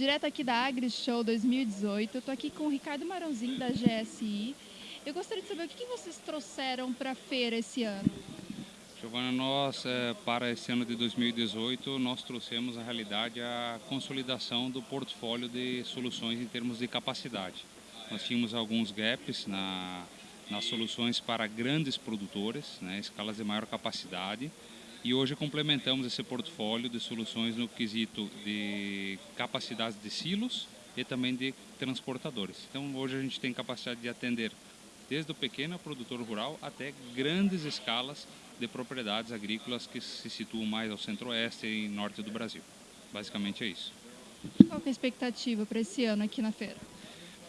direto aqui da Agri Show 2018. Eu estou aqui com o Ricardo Marãozinho, da GSI. Eu gostaria de saber o que vocês trouxeram para a feira esse ano. Giovana, nós, é, para esse ano de 2018, nós trouxemos, na realidade, a consolidação do portfólio de soluções em termos de capacidade. Nós tínhamos alguns gaps na, nas soluções para grandes produtores, né, escalas de maior capacidade, e hoje complementamos esse portfólio de soluções no quesito de capacidade de silos e também de transportadores. Então hoje a gente tem capacidade de atender desde o pequeno produtor rural até grandes escalas de propriedades agrícolas que se situam mais ao centro-oeste e norte do Brasil. Basicamente é isso. Qual é a expectativa para esse ano aqui na feira?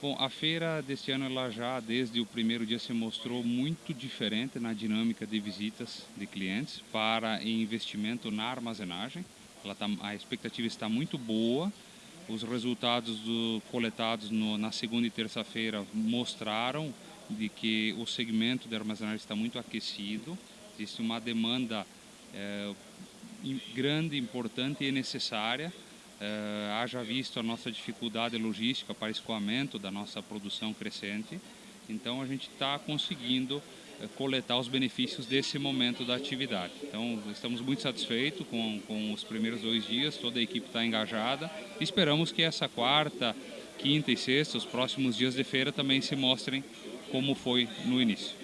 Bom, a feira deste ano ela já desde o primeiro dia se mostrou muito diferente na dinâmica de visitas de clientes para investimento na armazenagem. Tá, a expectativa está muito boa. Os resultados do, coletados no, na segunda e terça-feira mostraram de que o segmento de armazenagem está muito aquecido. Existe uma demanda é, grande, importante e necessária Uh, haja visto a nossa dificuldade logística para escoamento da nossa produção crescente, então a gente está conseguindo uh, coletar os benefícios desse momento da atividade. Então estamos muito satisfeitos com, com os primeiros dois dias, toda a equipe está engajada. Esperamos que essa quarta, quinta e sexta, os próximos dias de feira também se mostrem como foi no início.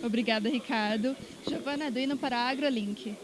Obrigada, Ricardo. Giovana Duino para a AgroLink.